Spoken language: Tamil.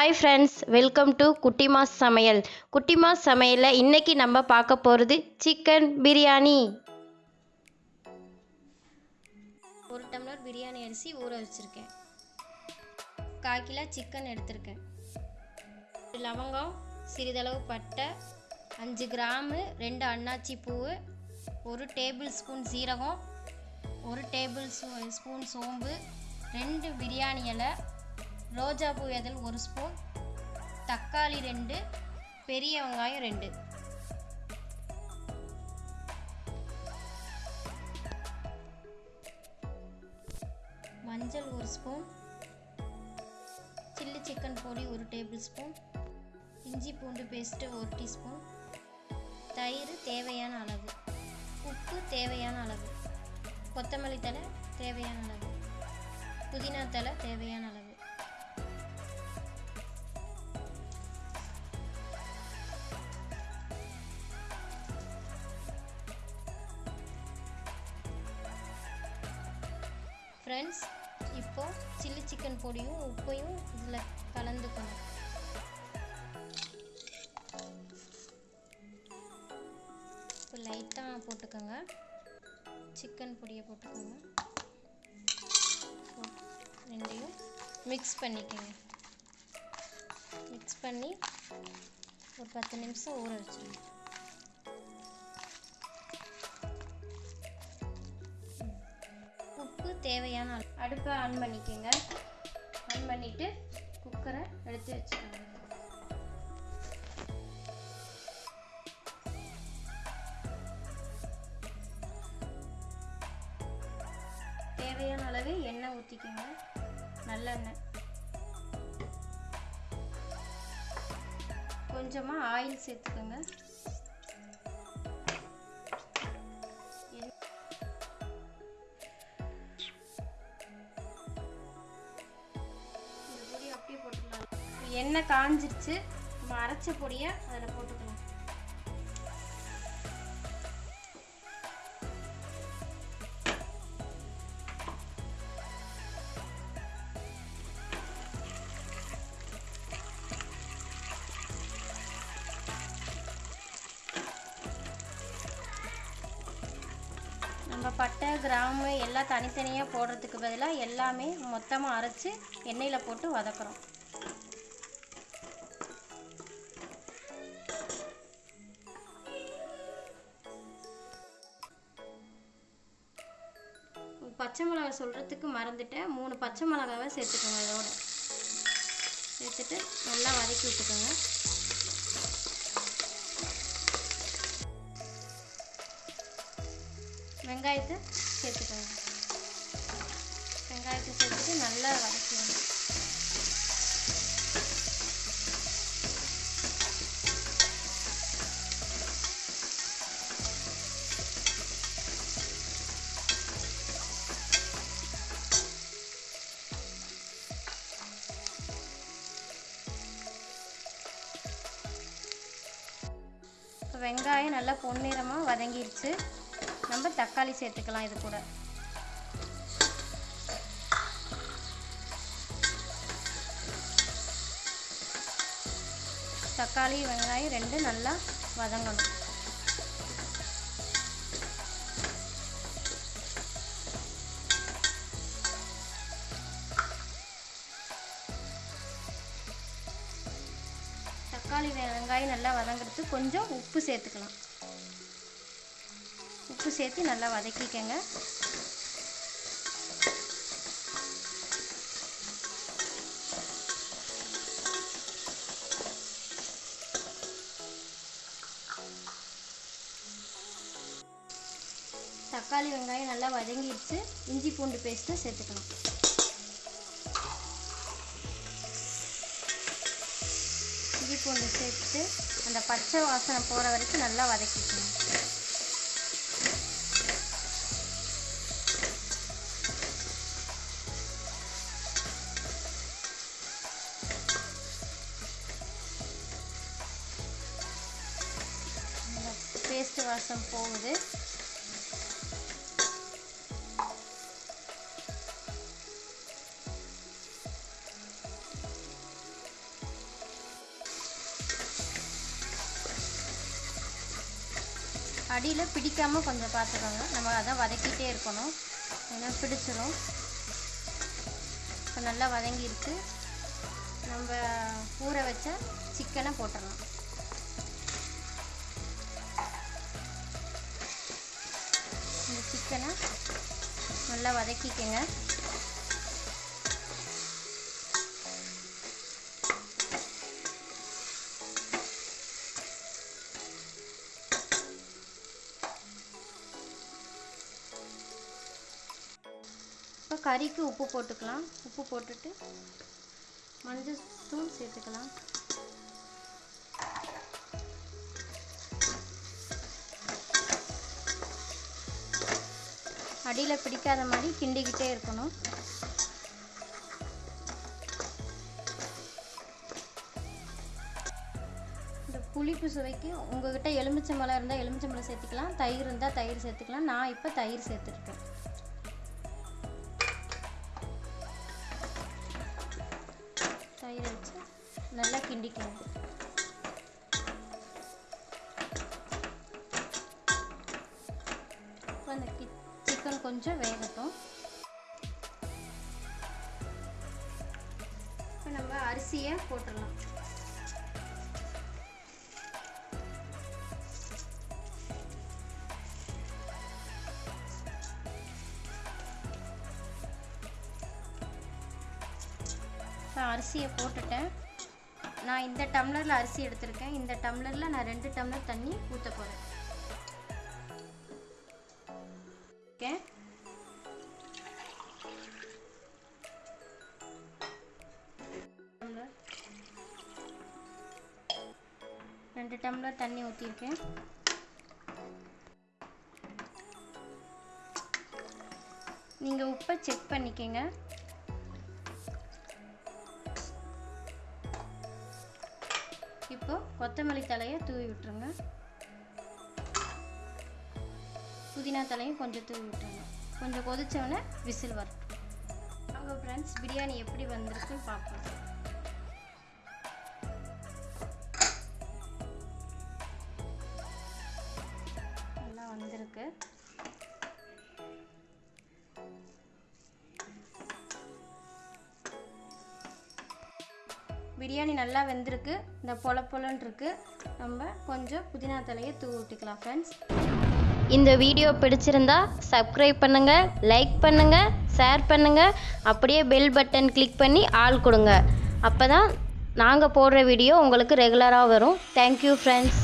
Hi friends welcome to Kuttimas சமையல் குட்டிமாஸ் சமையலில் இன்றைக்கி நம்ம பார்க்க போகிறது சிக்கன் பிரியாணி ஒரு டம்ளர் பிரியாணி அரிசி ஊற வச்சுருக்கேன். கால் கிலோ சிக்கன் எடுத்திருக்கேன். லவங்கம் சிறிதளவு பட்டை அஞ்சு கிராமு ரெண்டு அன்னாச்சி பூ ஒரு டேபிள் ஸ்பூன் சீரகம் ஒரு டேபிள் ஸ்பூன் சோம்பு ரெண்டு பிரியாணி இலை ரோஜாப்பூ பூ இதழ் ஒரு ஸ்பூன் தக்காளி ரெண்டு பெரிய வெங்காயம் ரெண்டு. மஞ்சள் ஒரு ஸ்பூன் சில்லி சிக்கன் பொடி ஒரு டேபிள் ஸ்பூன் இஞ்சி பூண்டு பேஸ்ட்டு ஒரு டீஸ்பூன். தயிர் தேவையான அளவு உப்பு தேவையான அளவு கொத்தமல்லி தழை தேவையான அளவு புதினா தழை தேவையான அளவு. ஃப்ரெண்ட்ஸ் இப்போது சில்லி சிக்கன் பொடியும் உப்பையும் இதில் கலந்துக்கணும். இப்போ லைட்டாக போட்டுக்கோங்க. சிக்கன் பொடியை போட்டுக்கோங்க. ரெண்டையும் மிக்ஸ் பண்ணிக்கோங்க. மிக்ஸ் பண்ணி ஒரு பத்து நிமிஷம் ஊற வச்சுருங்க. தேவையான அளவு. அடுப்பை ஆன் பண்ணிக்கோங்க. ஆன் பண்ணிவிட்டு குக்கரை எடுத்து வச்சுக்கோங்க. தேவையான அளவு எண்ணெய் ஊற்றிக்கோங்க நல்லெண்ணெய். கொஞ்சமாக ஆயில் சேர்த்துக்கோங்க. எண்ணெய் காஞ்சிருச்சு நம்ம அரைச்ச பொடியை அதில் போட்டுக்கலாம் நம்ம பட்டை கிராம்பு எல்லாம் தனித்தனியாக போடுறதுக்கு பதிலாக எல்லாமே மொத்தமாக அரைச்சி எண்ணெயில் போட்டு வதக்குறோம். பச்சை மிளகாய் சொல்கிறதுக்கு மறந்துட்டேன். மூணு பச்சை மிளகாவை சேர்த்துக்கோங்க இதோட. சேர்த்துட்டு நல்லா வதக்கி விட்டுக்கோங்க. வெங்காயத்தை சேர்த்துக்கோங்க. வெங்காயத்தை சேர்த்துட்டு நல்லா வதக்கிடுங்க இப்போ வெங்காயம் நல்லா பொன்னிறமாக வதங்கிடுச்சு நம்ம தக்காளி சேர்த்துக்கலாம் இது கூட. தக்காளி வெங்காயம் ரெண்டு நல்லா வதங்கணும். தக்காளி வெங்காயம் நல்லா வதங்கிறதுக்கு கொஞ்சம் உப்பு சேர்த்துக்கலாம். உப்பு சேர்த்து நல்லா வதக்கிக்கங்க. தக்காளி வெங்காயம் நல்லா வதங்கிடுச்சு. இஞ்சி பூண்டு பேஸ்ட்டு சேர்த்துக்கலாம். பூண்டு சேர்த்து அந்த பச்சை வாசனை போகிற வரைக்கும் நல்லா வதக்கிக்கணும். பேஸ்ட் வாசம் போகுது. அடியில் பிடிக்காமல் கொஞ்சம் பார்த்துக்கோங்க நம்ம அதை வதக்கிட்டே இருக்கணும். ஏன்னா பிடிச்சிரும். இப்போ நல்லா வதங்கிருக்கு. நம்ம ஊற வச்ச சிக்கனை போட்டுடலாம் இந்த சிக்கனை நல்லா வதக்கிக்கங்க. கறிக்கு உப்பு போட்டுக்கலாம். உப்பு போட்டுட்டு மஞ்சள் தூள் சேர்த்துக்கலாம். அடியில் பிடிக்காத மாதிரி கிண்டிக்கிட்டே இருக்கணும். இந்த புளிப்பு சுவைக்கு உங்ககிட்ட எலுமிச்சம்பழம் இருந்தால் எலுமிச்சம்பழம் சேர்த்துக்கலாம். தயிர் இருந்தால் தயிர் சேர்த்துக்கலாம். நான் இப்போ தயிர் சேர்த்துருக்கேன். கிண்டிக்கணும். இப்போ அந்த கி சிக்கன் கொஞ்சம் வேகட்டும். இப்போ நம்ம அரிசியை போட்டுடலாம். அரிசியை போட்டுட்டேன். நான் இந்த டம்ளரில் அரிசி எடுத்திருக்கேன். இந்த டம்ளரில் நான் ரெண்டு டம்ளர் தண்ணி ஊற்ற போகிறேன் ஓகே? ரெண்டு டம்ளர் தண்ணி ஊற்றிருக்கேன் நீங்கள் உப்பை செக் பண்ணிக்கங்க. கொத்தமல்லி தலையை தூவி விட்டுருங்க. புதினா தலையும் கொஞ்சம் தூவி விட்டுருங்க. கொஞ்சம் கொதித்தவொடனே விசில் வரட்டும். அவங்க ஃப்ரெண்ட்ஸ் பிரியாணி எப்படி வந்திருக்குன்னு பார்ப்போம். பிரியாணி நல்லா வெந்திருக்கு. இந்த பொல பொலன்ருக்கு நம்ம கொஞ்சம் புதினா தலையை தூவி விட்டுக்கலாம் ஃப்ரெண்ட்ஸ் இந்த வீடியோ பிடிச்சிருந்தா சப்ஸ்கிரைப் பண்ணுங்கள் லைக் பண்ணுங்கள் ஷேர் பண்ணுங்கள் அப்படியே பெல் பட்டன் கிளிக் பண்ணி ஆள் கொடுங்க. அப்போ தான் நாங்கள் போடுற வீடியோ உங்களுக்கு ரெகுலராக வரும். Thank you friends